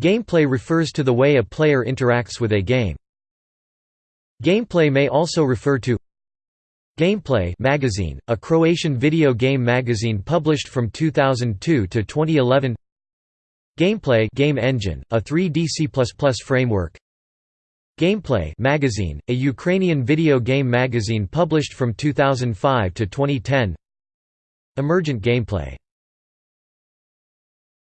Gameplay refers to the way a player interacts with a game. Gameplay may also refer to Gameplay magazine, a Croatian video game magazine published from 2002 to 2011 Gameplay game engine, a 3D C++ framework. Gameplay magazine, a Ukrainian video game magazine published from 2005 to 2010 Emergent Gameplay